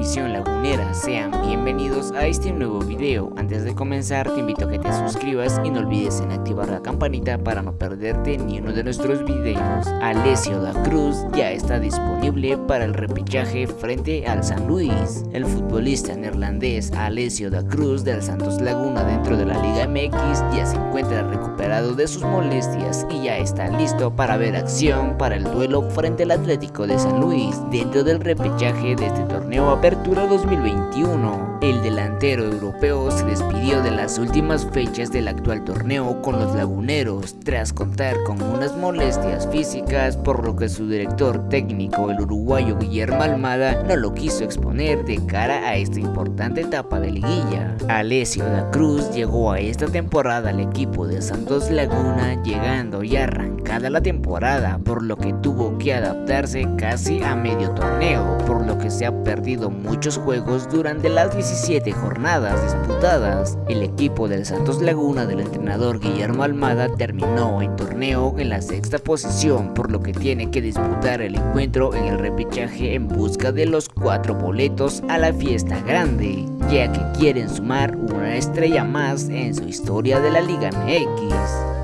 afición lagunera, sean bienvenidos a este nuevo video. Antes de comenzar te invito a que te suscribas y no olvides en activar la campanita para no perderte ni uno de nuestros videos. Alessio da Cruz ya está disponible para el repechaje frente al San Luis. El futbolista neerlandés Alessio da Cruz del Santos Laguna dentro de la Liga MX ya se encuentra recuperado de sus molestias y ya está listo para ver acción para el duelo frente al Atlético de San Luis dentro del repechaje de este torneo Apertura 2021. El delantero europeo se despidió de las últimas fechas del actual torneo con los laguneros tras contar con unas molestias físicas por lo que su director técnico el uruguayo Guillermo Almada no lo quiso exponer de cara a esta importante etapa de liguilla. Alessio da Cruz llegó a esta temporada al equipo de Santos Laguna llegando ya arrancada la temporada por lo que tuvo que adaptarse casi a medio torneo por lo que se ha perdido muchos juegos durante las 17 jornadas disputadas. El equipo del Santos Laguna del entrenador Guillermo Almada terminó el torneo en la sexta posición por lo que tiene que disputar el encuentro en el repechaje en busca de los cuatro boletos a la fiesta grande, ya que quieren sumar una estrella más en su historia de la Liga MX.